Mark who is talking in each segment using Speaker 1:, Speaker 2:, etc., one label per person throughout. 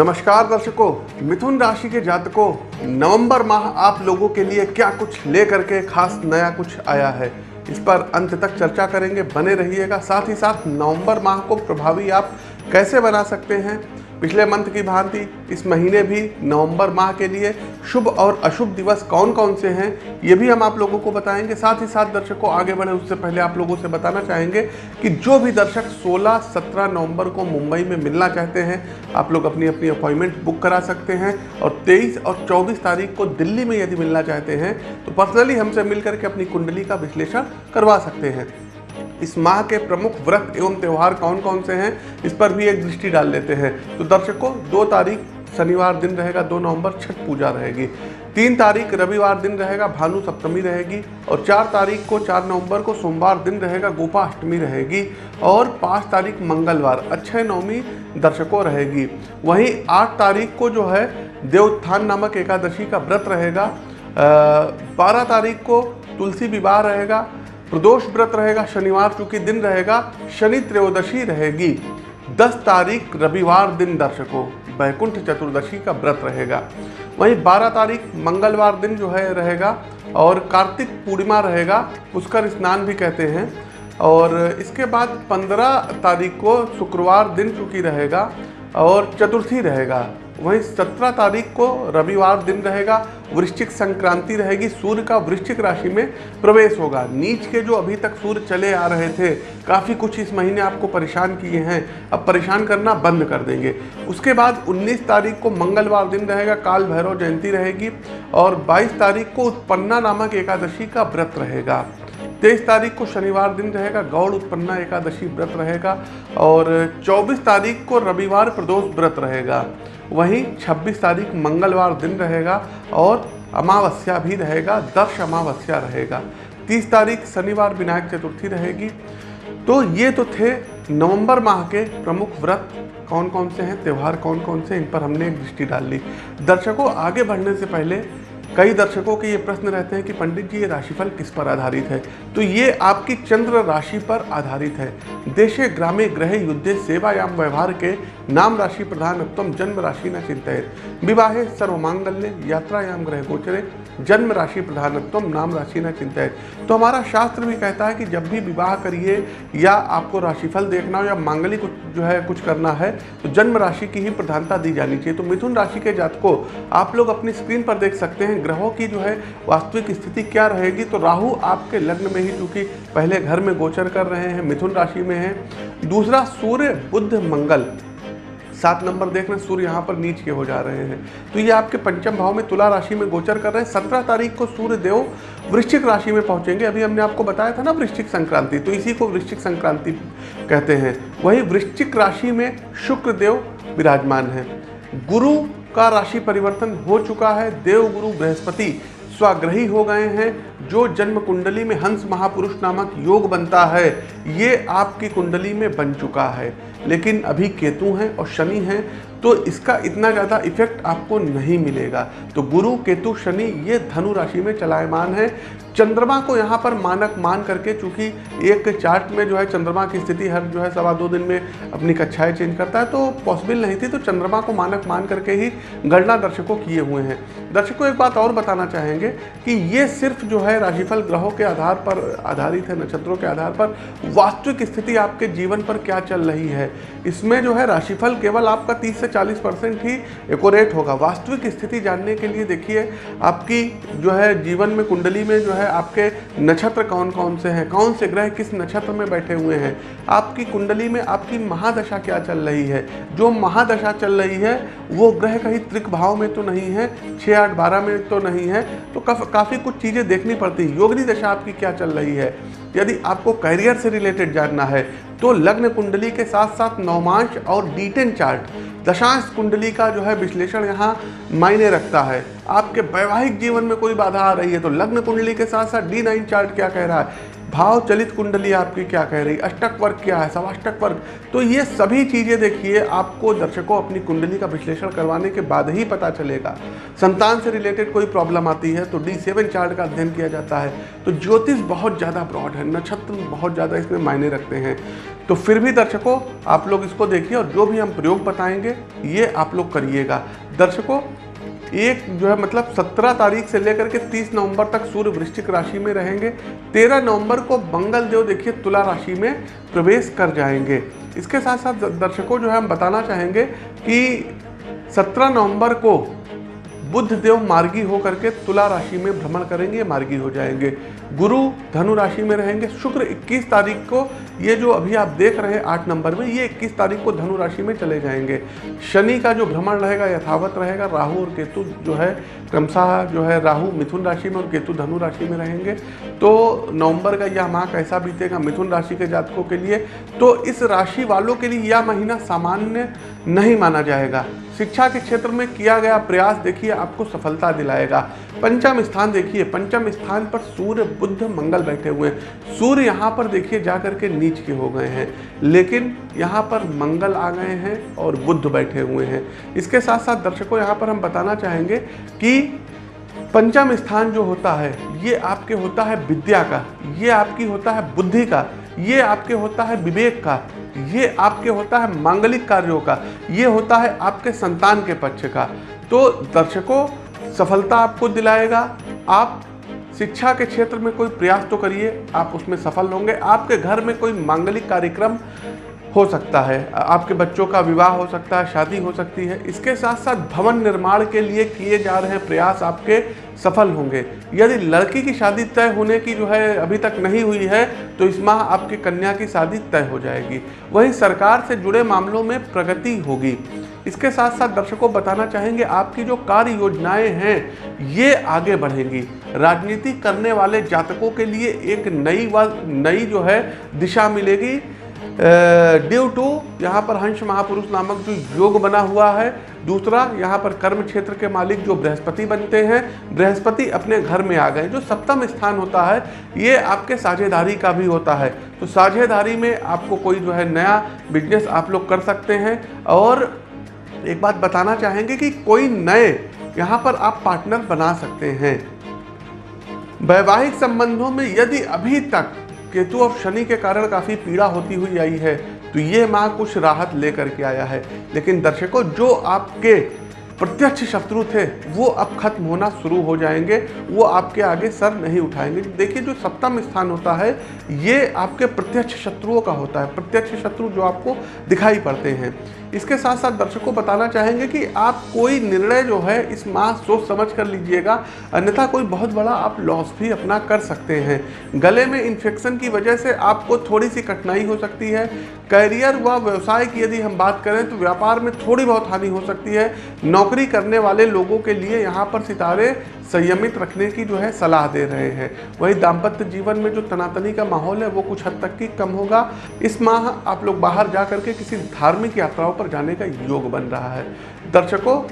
Speaker 1: नमस्कार दर्शकों, मिथुन राशि के जातकों, नवंबर माह आप लोगों के लिए क्या कुछ लेकर के खास नया कुछ आया है? इस पर अंत तक चर्चा करेंगे, बने रहिएगा। साथ ही साथ नवंबर माह को प्रभावी आप कैसे बना सकते हैं? पिछले मंथ की भांति, इस महीने भी, नवंबर माह के लिए, शुभ और अशुभ दिवस कौन कौन से हैं, ये भी हम आप लोगों को बताएँगे। साथ ही साथ दर्शकों, आगे बढ़े, उससे पहले आप लोगों से बताना चाहेंगे कि जो भी दर्शक 16-17 नवंबर को मुंबई में मिलना चाहते हैं, आप लोग अपनी अपनी अपॉइंटमेंट बुक करा सकते हैं और 23 और 24 तारीख को दिल्ली में यदि मिलना चाहते हैं तो पर्सनली हमसे मिल करके अपनी कुंडली का विश्लेषण करवा सकते हैं। इस माह के प्रमुख व्रत एवं त्यौहार कौन कौन से हैं, इस पर भी एक दृष्टि डाल लेते हैं। तो दर्शकों, दो तारीख शनिवार दिन रहेगा, दो नवंबर छठ पूजा रहेगी। तीन तारीख रविवार दिन रहेगा, भानु सप्तमी रहेगी और चार तारीख को, चार नवंबर को सोमवार दिन रहेगा, गोपा अष्टमी रहेगी और पाँच तारीख मंगलवार, अक्षय नवमी दर्शकों रहेगी। वहीं आठ तारीख को जो है, देवोत्थान नामक एकादशी का व्रत रहेगा। बारह तारीख को तुलसी विवाह रहेगा प्रदोष व्रत रहेगा, शनिवार चूँकि दिन रहेगा, शनि त्रयोदशी रहेगी। 10 तारीख रविवार दिन दर्शकों, वैकुंठ चतुर्दशी का व्रत रहेगा। वहीं 12 तारीख मंगलवार दिन जो है रहेगा और कार्तिक पूर्णिमा रहेगा, पुष्कर स्नान भी कहते हैं। और इसके बाद 15 तारीख को शुक्रवार दिन चूँकि रहेगा और चतुर्थी रहेगा। वहीं सत्रह तारीख को रविवार दिन रहेगा, वृश्चिक संक्रांति रहेगी, सूर्य का वृश्चिक राशि में प्रवेश होगा। नीच के जो अभी तक सूर्य चले आ रहे थे, काफ़ी कुछ इस महीने आपको परेशान किए हैं। अब परेशान करना बंद कर देंगे। उसके बाद 19 तारीख को मंगलवार दिन रहेगा, काल भैरव जयंती रहेगी और 22 तारीख को उत्पन्ना नामक एकादशी का व्रत रहेगा। तेईस तारीख को शनिवार दिन रहेगा, गौड़ उत्पन्ना एकादशी व्रत रहेगा और 24 तारीख को रविवार प्रदोष व्रत रहेगा। वहीं 26 तारीख मंगलवार दिन रहेगा और अमावस्या भी रहेगा दर्श अमावस्या रहेगा। 30 तारीख शनिवार विनायक चतुर्थी रहेगी। तो ये तो थे नवंबर माह के प्रमुख व्रत। कौन कौन से हैं? त्यौहार कौन कौन से? इन पर हमने एक दृष्टि डाल ली। दर्शकों, आगे बढ़ने से पहले कई दर्शकों के ये प्रश्न रहते हैं कि पंडित जी, ये राशिफल किस पर आधारित है? तो ये आपकी चंद्र राशि पर आधारित है। देशे ग्रामे ग्रह युद्धे सेवायाम व्यवहार के नाम राशि प्रधान उत्तम जन्म राशि न चिंतित विवाहे सर्व मांगल्य यात्रायाम ग्रह गोचरे जन्म राशि प्रधानत्व नाम राशि न चिंतित तो हमारा शास्त्र भी कहता है कि जब भी विवाह करिए, या आपको राशिफल देखना हो, या मांगलिक जो है, कुछ करना है तो जन्म राशि की ही प्रधानता दी जानी चाहिए। तो मिथुन राशि के जातकों, आप लोग अपनी स्क्रीन पर देख सकते हैं, ग्रहों की जो है, वास्तविक स्थिति क्या रहेगी। तो राहु आपके लग्न में ही चूँकि पहले घर में गोचर कर रहे हैं, मिथुन राशि में है। दूसरा, सूर्य बुद्ध मंगल। सात नंबर देख रहे हैं, सूर्य यहाँ पर नीच के हो जा रहे हैं। तो ये आपके पंचम भाव में तुला राशि में गोचर कर रहे हैं। सत्रह तारीख को सूर्य देव वृश्चिक राशि में पहुँचेंगे। अभी हमने आपको बताया था ना वृश्चिक संक्रांति तो इसी को वृश्चिक संक्रांति कहते हैं। वही वृश्चिक राशि में शुक्र देव विराजमान है। गुरु का राशि परिवर्तन हो चुका है। देव गुरु बृहस्पति स्वाग्रही हो गए हैं। जो जन्म कुंडली में हंस महापुरुष नामक योग बनता है, ये आपकी कुंडली में बन चुका है। लेकिन अभी केतु हैं और शनि हैं तो इसका इतना ज़्यादा इफ़ेक्ट आपको नहीं मिलेगा। तो गुरु, केतु, शनि, ये धनु राशि में चलायमान है। चंद्रमा को यहाँ पर मानक मान करके चूँकि एक चार्ट में जो है चंद्रमा की स्थिति हर जो है सवा दो दिन में अपनी कक्षाएँ चेंज करता है तो पॉसिबल नहीं थी तो चंद्रमा को मानक मान करके ही गणना दर्शकों किए हुए हैं। दर्शकों एक बात और बताना चाहेंगे कि ये सिर्फ़ जो है राशिफल ग्रहों के आधार पर आधारित है, नक्षत्रों के आधार पर। वास्तविक स्थिति आपके जीवन पर क्या चल रही है? इसमें जो है राशिफल केवल आपका तीस से चालीस परसेंट ही एकोरेट होगा। वास्तविक स्थिति जानने के लिए देखिए, आपकी जो है जीवन में कुंडली में जो है आपके नक्षत्र कौन कौन से हैं? कौन से ग्रह किस नक्षत्र में बैठे हुए हैं? आपकी कुंडली में आपकी महादशा क्या चल रही है? जो महादशा चल रही है, वो ग्रह कहीं त्रिक भाव में तो नहीं है छः आठ बारह में तो नहीं है तो काफ़ी कुछ चीज़ें देखनी पड़ती है। योगनी दशा आपकी क्या चल रही है? यदि आपको करियर से रिलेटेड जानना है तो लग्न कुंडली के साथ साथ नौमांश और डीटेन चार्ट, दशांश कुंडली का जो है विश्लेषण यहाँ मायने रखता है। आपके वैवाहिक जीवन में कोई बाधा आ रही है तो लग्न कुंडली के साथ साथ डी नाइन चार्ट क्या कह रहा है? भाव चलित कुंडली आपकी क्या कह रही? अष्टक वर्ग क्या है? सवाष्टक वर्ग। तो ये सभी चीज़ें देखिए, आपको दर्शकों अपनी कुंडली का विश्लेषण करवाने के बाद ही पता चलेगा। संतान से रिलेटेड कोई प्रॉब्लम आती है तो डी सेवन चार्ट का अध्ययन किया जाता है। तो ज्योतिष बहुत ज़्यादा ब्रॉड है, नक्षत्र बहुत ज़्यादा इसमें मायने रखते हैं। तो फिर भी दर्शकों, आप लोग इसको देखिए और जो भी हम प्रयोग बताएँगे, ये आप लोग करिएगा। दर्शकों एक जो है मतलब 17 तारीख से लेकर के 30 नवंबर तक सूर्य वृश्चिक राशि में रहेंगे। 13 नवंबर को मंगल देव देखिए, तुला राशि में प्रवेश कर जाएँगे। इसके साथ साथ दर्शकों, जो है, हम बताना चाहेंगे कि 17 नवंबर को बुद्ध देव मार्गी होकर के तुला राशि में भ्रमण करेंगे, मार्गी हो जाएँगे। गुरु धनु राशि में रहेंगे। शुक्र 21 तारीख को, ये जो अभी आप देख रहे हैं आठ नंबर में, ये 21 तारीख को धनु राशि में चले जाएँगे। शनि का जो भ्रमण रहेगा, यथावत रहेगा। राहु और केतु जो है, क्रमशः जो है राहु मिथुन राशि में और केतु धनु राशि में रहेंगे। तो नवंबर का यह माह कैसा बीतेगा मिथुन राशि के जातकों के लिए तो इस राशि वालों के लिए यह महीना सामान्य नहीं माना जाएगा। शिक्षा के क्षेत्र में किया गया प्रयास देखिए, आपको सफलता दिलाएगा। पंचम स्थान देखिए, पंचम स्थान पर सूर्य बुद्ध मंगल बैठे हुए हैं। सूर्य यहाँ पर देखिए जा करके नीच के हो गए हैं। लेकिन यहाँ पर मंगल आ गए हैं और बुद्ध बैठे हुए हैं। इसके साथ साथ दर्शकों, यहाँ पर हम बताना चाहेंगे कि पंचम स्थान जो होता है, ये आपके होता है विद्या का, ये आपकी होता है बुद्धि का। ये आपके होता है विवेक का, ये आपके होता है मांगलिक कार्यों का, ये होता है आपके संतान के पक्ष का। तो दर्शकों, सफलता आपको दिलाएगा। आप शिक्षा के क्षेत्र में कोई प्रयास तो करिए, आप उसमें सफल होंगे। आपके घर में कोई मांगलिक कार्यक्रम हो सकता है। आपके बच्चों का विवाह हो सकता है, शादी हो सकती है। इसके साथ साथ भवन निर्माण के लिए किए जा रहे प्रयास आपके सफल होंगे। यदि लड़की की शादी तय होने की जो है अभी तक नहीं हुई है तो इस माह आपकी कन्या की शादी तय हो जाएगी। वहीं सरकार से जुड़े मामलों में प्रगति होगी। इसके साथ साथ दर्शकों बताना चाहेंगे, आपकी जो कार्य योजनाएँ हैं, ये आगे बढ़ेंगी। राजनीति करने वाले जातकों के लिए एक नई व, नई जो है दिशा मिलेगी। ड्यू टू, यहाँ पर हंस महापुरुष नामक जो योग बना हुआ है। दूसरा, यहाँ पर कर्म क्षेत्र के मालिक जो बृहस्पति बनते हैं, बृहस्पति अपने घर में आ गए, जो सप्तम स्थान होता है, ये आपके साझेदारी का भी होता है। तो साझेदारी में आपको कोई जो है नया बिज़नेस आप लोग कर सकते हैं। और एक बात बताना चाहेंगे कि कोई नए यहाँ पर आप पार्टनर बना सकते हैं। वैवाहिक संबंधों में यदि अभी तक केतु और शनि के कारण काफ़ी पीड़ा होती हुई आई है तो ये माह कुछ राहत लेकर के आया है। लेकिन दर्शकों, जो आपके प्रत्यक्ष शत्रु थे, वो अब खत्म होना शुरू हो जाएँगे, वो आपके आगे सर नहीं उठाएँगे। देखिए, जो सप्तम स्थान होता है, ये आपके प्रत्यक्ष शत्रुओं का होता है, प्रत्यक्ष शत्रु जो आपको दिखाई पड़ते हैं। इसके साथ साथ दर्शकों बताना चाहेंगे कि आप कोई निर्णय जो है इस माह सोच समझ कर लीजिएगा, अन्यथा कोई बहुत बड़ा आप लॉस भी अपना कर सकते हैं। गले में इन्फेक्शन की वजह से आपको थोड़ी सी कठिनाई हो सकती है। करियर व व्यवसाय की यदि हम बात करें तो व्यापार में थोड़ी बहुत हानि हो सकती है। नौकरी करने वाले लोगों के लिए यहाँ पर सितारे संयमित रखने की जो है सलाह दे रहे हैं। वही दाम्पत्य जीवन में जो तनातनी का माहौल है वो कुछ हद तक की कम होगा। इस माह आप लोग बाहर जा करके किसी धार्मिक यात्राओं पर जाने का योग बन रहा है। दर्शकों,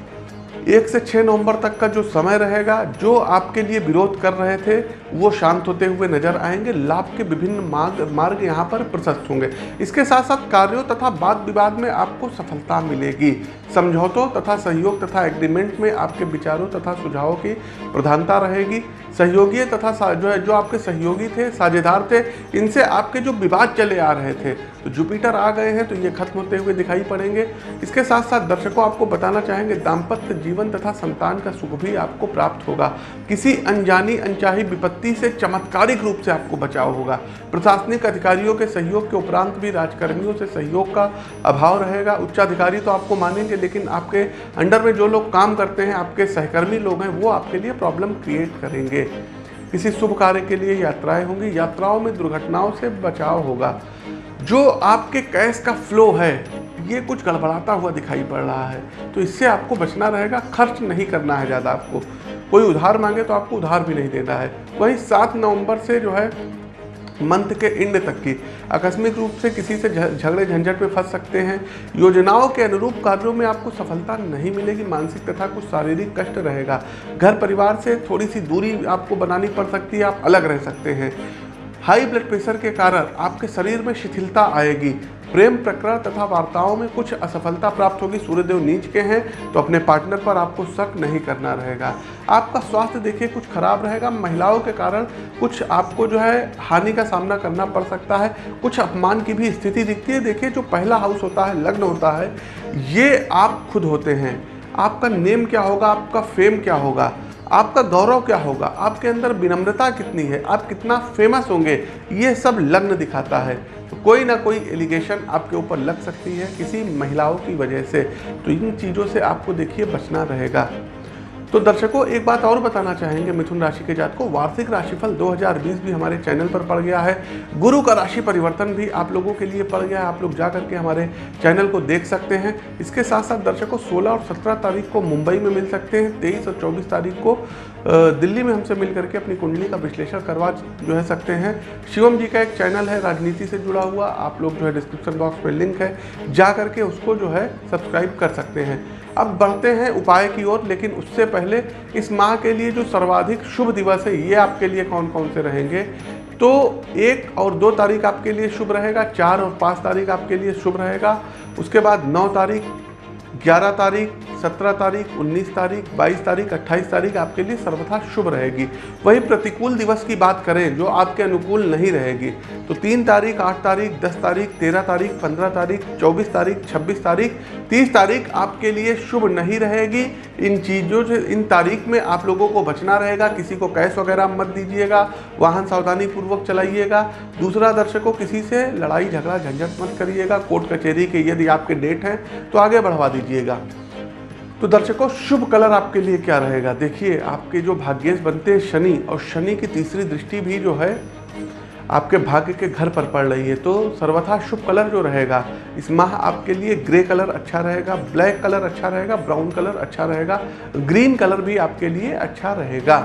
Speaker 1: एक से छः नवंबर तक का जो समय रहेगा, जो आपके लिए विरोध कर रहे थे वो शांत होते हुए नज़र आएँगे। लाभ के विभिन्न मार्ग मार्ग यहाँ पर प्रशस्त होंगे। इसके साथ साथ कार्यों तथा वाद विवाद में आपको सफलता मिलेगी। समझौतों तथा सहयोग तथा एग्रीमेंट में आपके विचारों तथा सुझावों की प्रधानता रहेगी। सहयोगी तथा जो है, जो आपके सहयोगी थे, साझेदार थे, इनसे आपके जो विवाद चले आ रहे थे तो जुपिटर आ गए हैं तो ये खत्म होते हुए दिखाई पड़ेंगे। इसके साथ साथ दर्शकों आपको बताना चाहेंगे, दाम्पत्य जीवन तथा संतान का सुख भी आपको प्राप्त होगा। किसी अनजानी, अनचाही विपत्ति से चमत्कारिक रूप से आपको बचाव होगा। प्रशासनिक अधिकारियों के सहयोग के उपरांत भी राजकर्मियों से सहयोग का अभाव रहेगा। उच्चाधिकारी तो आपको मानेंगे, लेकिन आपके अंडर में जो लोग काम करते हैं, आपके सहकर्मी लोग हैं, वो आपके लिए प्रॉब्लम क्रिएट करेंगे। किसी शुभ कार्य के लिए यात्राएँ होंगी। यात्राओं में दुर्घटनाओं से बचाव होगा। जो आपके कैश का फ्लो है, ये कुछ गड़बड़ाता हुआ दिखाई पड़ रहा है। तो इससे आपको बचना रहेगा, खर्च नहीं करना है ज़्यादा आपको। कोई उधार मांगे तो आपको उधार भी नहीं देता है। वहीं सात नवंबर से जो है, मंथ के एंड तक की आकस्मिक रूप से किसी से झगड़े झंझट में फंस सकते हैं। योजनाओं के अनुरूप कार्यों में आपको सफलता नहीं मिलेगी, मानसिक तथा कुछ शारीरिक कष्ट रहेगा। घर परिवार से थोड़ी सी दूरी आपको बनानी पड़ सकती है, आप अलग रह सकते हैं। हाई ब्लड प्रेशर के कारण आपके शरीर में शिथिलता आएगी। प्रेम प्रकरण तथा वार्ताओं में कुछ असफलता प्राप्त होगी। सूर्यदेव नीच के हैं तो अपने पार्टनर पर आपको शक नहीं करना रहेगा। आपका स्वास्थ्य देखिए, कुछ खराब रहेगा। महिलाओं के कारण कुछ आपको जो है हानि का सामना करना पड़ सकता है। कुछ अपमान की भी स्थिति दिखती है। देखिए, जो पहला हाउस होता है, लग्न होता है, ये आप खुद होते हैं। आपका नेम क्या होगा? आपका फेम क्या होगा? आपका गौरव क्या होगा? आपके अंदर विनम्रता कितनी है? आप कितना फ़ेमस होंगे? ये सब लग्न दिखाता है। तो कोई ना कोई एलिगेशन आपके ऊपर लग सकती है किसी महिलाओं की वजह से। तो इन चीज़ों से आपको देखिए बचना रहेगा। तो दर्शकों, एक बात और बताना चाहेंगे, मिथुन राशि के जात को वार्षिक राशिफल 2020 भी हमारे चैनल पर पड़ गया है। गुरु का राशि परिवर्तन भी आप लोगों के लिए पड़ गया है। आप लोग जा करके हमारे चैनल को देख सकते हैं। इसके साथ साथ दर्शकों 16 और 17 तारीख को मुंबई में मिल सकते हैं। 23 और 24 तारीख को दिल्ली में हमसे मिल करके अपनी कुंडली का विश्लेषण करवा जो है सकते हैं। शिवम जी का एक चैनल है, राजनीति से जुड़ा हुआ। आप लोग जो है डिस्क्रिप्शन बॉक्स में लिंक है। जा करके उसको जो है सब्सक्राइब कर सकते हैं। अब बढ़ते हैं उपाय की ओर, लेकिन उससे पहले इस माह के लिए जो सर्वाधिक शुभ दिवस है, ये आपके लिए कौन कौन से रहेंगे? तो एक और दो तारीख आपके लिए शुभ रहेगा, चार और पाँच तारीख आपके लिए शुभ रहेगा, उसके बाद नौ तारीख, ग्यारह तारीख सत्रह तारीख, उन्नीस तारीख, बाईस तारीख, अट्ठाईस तारीख आपके लिए सर्वथा शुभ रहेगी। वही प्रतिकूल दिवस की बात करें जो आपके अनुकूल नहीं रहेगी तो तीन तारीख, आठ तारीख, दस तारीख, तेरह तारीख, पंद्रह तारीख, चौबीस तारीख, छब्बीस तारीख, तीस तारीख आपके लिए शुभ नहीं रहेगी। इन चीज़ों से, इन तारीख में आप लोगों को बचना रहेगा, किसी को कैश वगैरह मत दीजिएगा, वाहन सावधानी पूर्वक चलाइएगा, दूसरा दर्शकों किसी से लड़ाई, झगड़ा, झंझट मत करिएगा, कोर्ट कचहरी के यदि आपके डेट हैं तो आगे बढ़वा दीजिएगा। तो दर्शकों, शुभ कलर आपके लिए क्या रहेगा? देखिए, आपके जो भाग्येश बनते हैं शनि और शनि की तीसरी दृष्टि भी जो है, आपके भाग्य के घर पर पड़ रही है। तो सर्वथा शुभ कलर जो रहेगा, इस माह आपके लिए ग्रे कलर अच्छा रहेगा, ब्लैक कलर अच्छा रहेगा, ब्राउन कलर अच्छा रहेगा, ग्रीन कलर भी आपके लिए अच्छा रहेगा।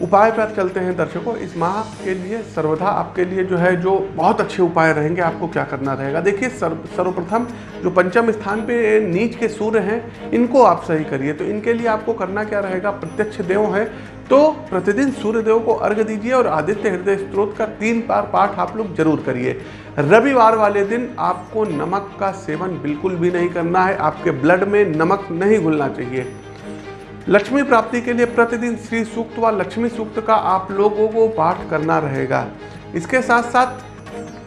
Speaker 1: उपाय पर चलते हैं दर्शकों, इस माह के लिए सर्वदा आपके लिए जो है, जो बहुत अच्छे उपाय रहेंगे, आपको क्या करना रहेगा? देखिए, सर्व, सर्वप्रथम जो पंचम स्थान पे नीच के सूर्य हैं, इनको आप सही करिए। तो इनके लिए आपको करना क्या रहेगा? प्रत्यक्ष देव है तो प्रतिदिन सूर्य देव को अर्घ दीजिए और आदित्य हृदय स्त्रोत का तीन बार पाठ आप लोग ज़रूर करिए। रविवार वाले दिन आपको नमक का सेवन बिल्कुल भी नहीं करना है, आपके ब्लड में नमक नहीं घुलना चाहिए। लक्ष्मी प्राप्ति के लिए प्रतिदिन श्री सूक्त व लक्ष्मी सूक्त का आप लोगों को पाठ करना रहेगा। इसके साथ साथ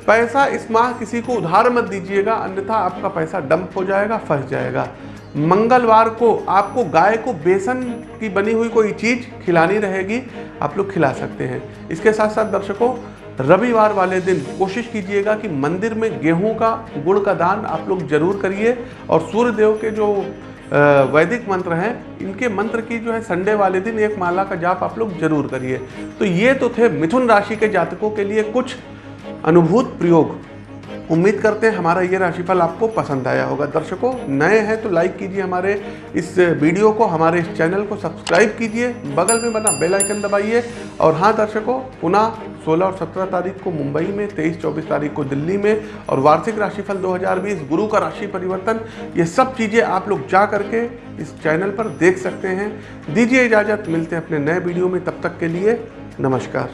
Speaker 1: पैसा इस माह किसी को उधार मत दीजिएगा, अन्यथा आपका पैसा डंप हो जाएगा, फंस जाएगा। मंगलवार को आपको गाय को बेसन की बनी हुई कोई चीज़ खिलानी रहेगी, आप लोग खिला सकते हैं। इसके साथ साथ दर्शकों, रविवार वाले दिन कोशिश कीजिएगा कि मंदिर में गेहूँ का, गुड़ का दान आप लोग ज़रूर करिए और सूर्य देव के जो वैदिक मंत्र हैं। इनके मंत्र की जो है संडे वाले दिन एक माला का जाप आप लोग ज़रूर करिए। तो ये तो थे मिथुन राशि के जातकों के लिए कुछ अनुभूत प्रयोग। उम्मीद करते हैं हमारा ये राशिफल आपको पसंद आया होगा। दर्शकों, नए हैं तो लाइक कीजिए हमारे इस वीडियो को, हमारे इस चैनल को सब्सक्राइब कीजिए। बगल में बना बेल आइकन दबाइए। और हाँ दर्शकों, पुनः 16 और 17 तारीख को मुंबई में 23-24 तारीख को दिल्ली में और वार्षिक राशिफल 2020 गुरु का राशि परिवर्तन, ये सब चीज़ें आप लोग जा करके इस चैनल पर देख सकते हैं। दीजिए इजाज़त, मिलते हैं अपने नए वीडियो में। तब तक के लिए नमस्कार।